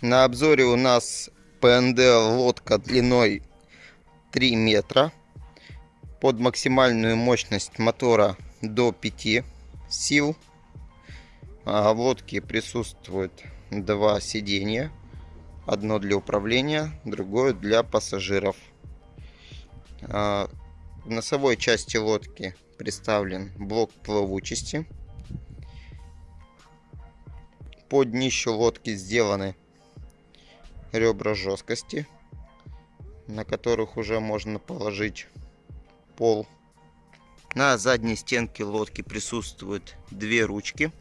На обзоре у нас ПНД лодка длиной 3 метра. Под максимальную мощность мотора до 5 сил. А в лодке присутствует два сиденья. Одно для управления, другое для пассажиров. А, в носовой части лодки представлен блок плавучести. Под днищу лодки сделаны ребра жесткости, на которых уже можно положить пол. На задней стенке лодки присутствуют две ручки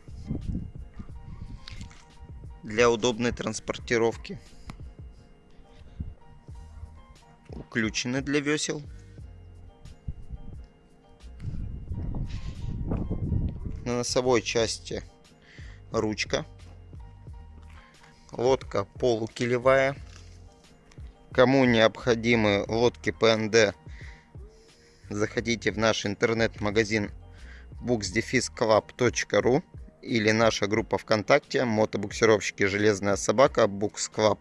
для удобной транспортировки. Уключены для весел. На носовой части ручка Лодка полукилевая. Кому необходимы лодки ПНД, заходите в наш интернет-магазин booksdefisclub.ru или наша группа ВКонтакте мотобуксировщики Железная собака Books Club.